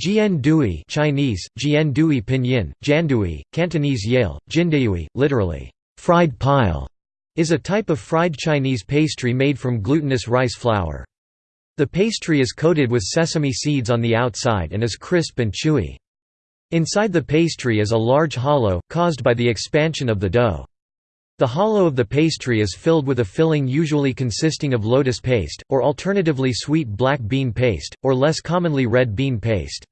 Jian Dui Chinese, Jian Dui Pinyin, Jandui, Cantonese Yale, Jindayui, literally, fried pile, is a type of fried Chinese pastry made from glutinous rice flour. The pastry is coated with sesame seeds on the outside and is crisp and chewy. Inside the pastry is a large hollow, caused by the expansion of the dough. The hollow of the pastry is filled with a filling usually consisting of lotus paste, or alternatively sweet black bean paste, or less commonly red bean paste.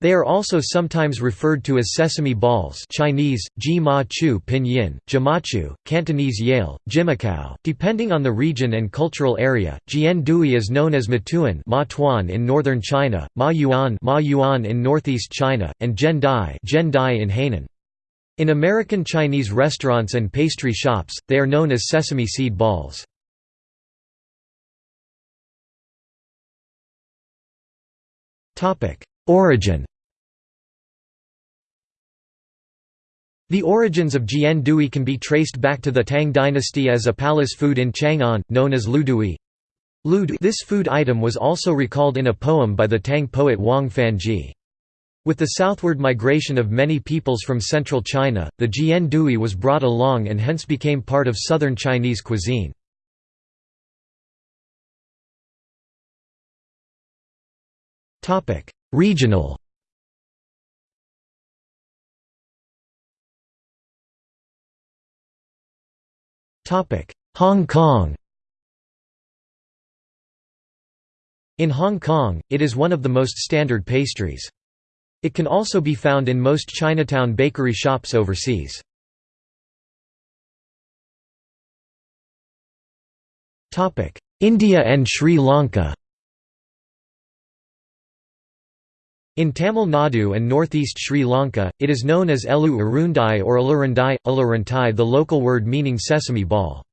They are also sometimes referred to as sesame balls Chinese, ji ma chu pinyin, jimachu, Cantonese yale, jimakao, depending on the region and cultural area. Jian Dui is known as matuan ma tuan in northern China, ma yuan, ma yuan in northeast China, and zhen dai, dai in Hainan. In American Chinese restaurants and pastry shops, they are known as sesame seed balls. Origin The origins of Jian Dui can be traced back to the Tang dynasty as a palace food in Chang'an, known as ludui. This food item was also recalled in a poem by the Tang poet Wang Fanzhi. With the southward migration of many peoples from central China, the jian dui was brought along and hence became part of southern Chinese cuisine. Regional. Hong Kong. In Hong Kong, it is one of the most standard pastries. It can also be found in most Chinatown bakery shops overseas. India and Sri Lanka In Tamil Nadu and northeast Sri Lanka, it is known as elu urundai or alurundai, aluruntai the local word meaning sesame ball.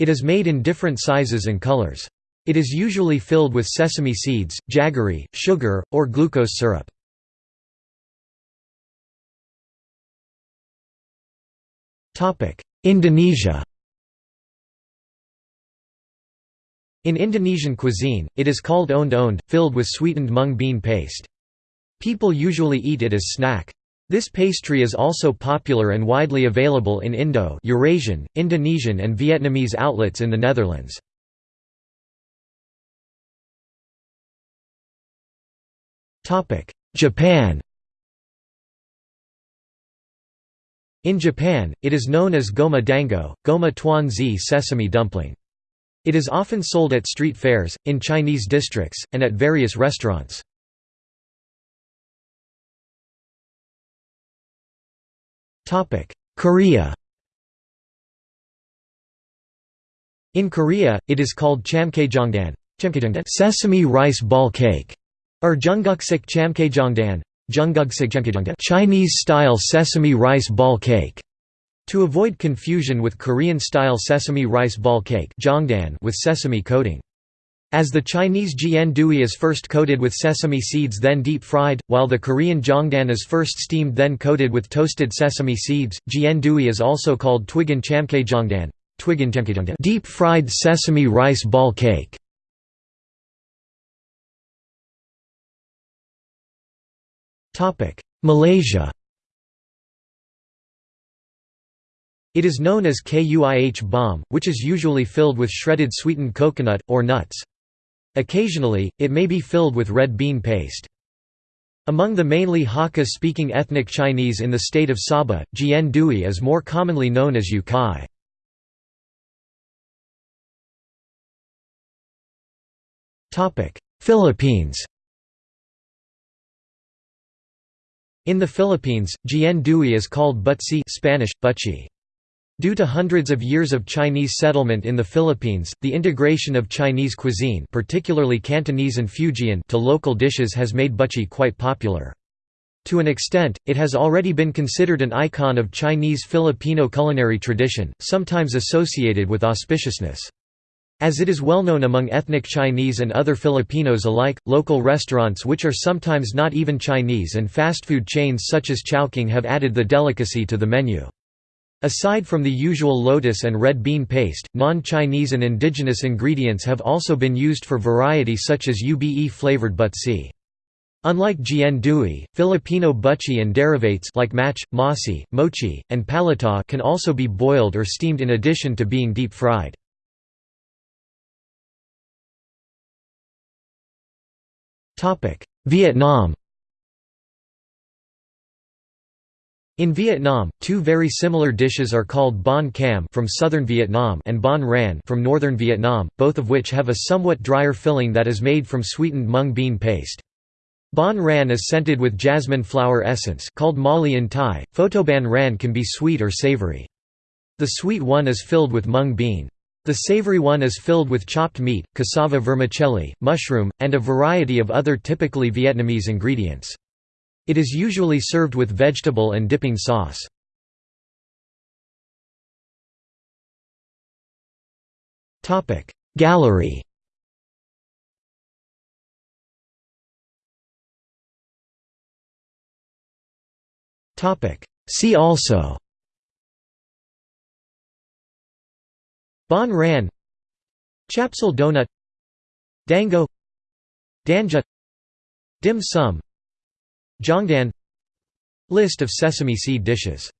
It is made in different sizes and colors. It is usually filled with sesame seeds, jaggery, sugar, or glucose syrup. Indonesia In Indonesian cuisine, it is called onde-onde, filled with sweetened mung bean paste. People usually eat it as snack. This pastry is also popular and widely available in Indo Eurasian, Indonesian and Vietnamese outlets in the Netherlands. Japan In Japan, it is known as goma dango, goma tuan zi sesame dumpling. It is often sold at street fairs, in Chinese districts, and at various restaurants. Korea In Korea, it is called chamkaejongdan sesame rice ball cake, or jjunggukseok chamkaejongdan Chinese-style sesame rice ball cake. To avoid confusion with Korean-style sesame rice ball cake with sesame coating. As the Chinese jian dui is first coated with sesame seeds then deep fried, while the Korean jongdan is first steamed then coated with toasted sesame seeds, jian dui is also called twigan chamkaejongdan deep fried sesame rice ball cake. Malaysia It is known as kuih bom, which is usually filled with shredded sweetened coconut, or nuts. Occasionally, it may be filled with red bean paste. Among the mainly Hakka-speaking ethnic Chinese in the state of Sabah, jian dui is more commonly known as yu kai. Philippines In the Philippines, jian dui is called butsi Spanish, butchi. Due to hundreds of years of Chinese settlement in the Philippines, the integration of Chinese cuisine particularly Cantonese and Fujian to local dishes has made butchi quite popular. To an extent, it has already been considered an icon of Chinese Filipino culinary tradition, sometimes associated with auspiciousness. As it is well known among ethnic Chinese and other Filipinos alike, local restaurants which are sometimes not even Chinese and fast food chains such as Chowking have added the delicacy to the menu. Aside from the usual lotus and red bean paste, non-Chinese and indigenous ingredients have also been used for variety such as ube-flavored butsi. Unlike Jian Dui, Filipino butchie and derivates like mach, masi, mochi, and palitaw can also be boiled or steamed in addition to being deep-fried. Vietnam In Vietnam, two very similar dishes are called banh cam from southern Vietnam and banh ran from northern Vietnam, both of which have a somewhat drier filling that is made from sweetened mung bean paste. Banh ran is scented with jasmine flower essence called mali in Thai. Photoban ran can be sweet or savory. The sweet one is filled with mung bean. The savory one is filled with chopped meat, cassava vermicelli, mushroom, and a variety of other typically Vietnamese ingredients. It is usually served with vegetable and dipping sauce. Gallery. See also. Banh Ran. Chapsal donut. Dango. Danja. Dim sum Jongdan List of sesame seed dishes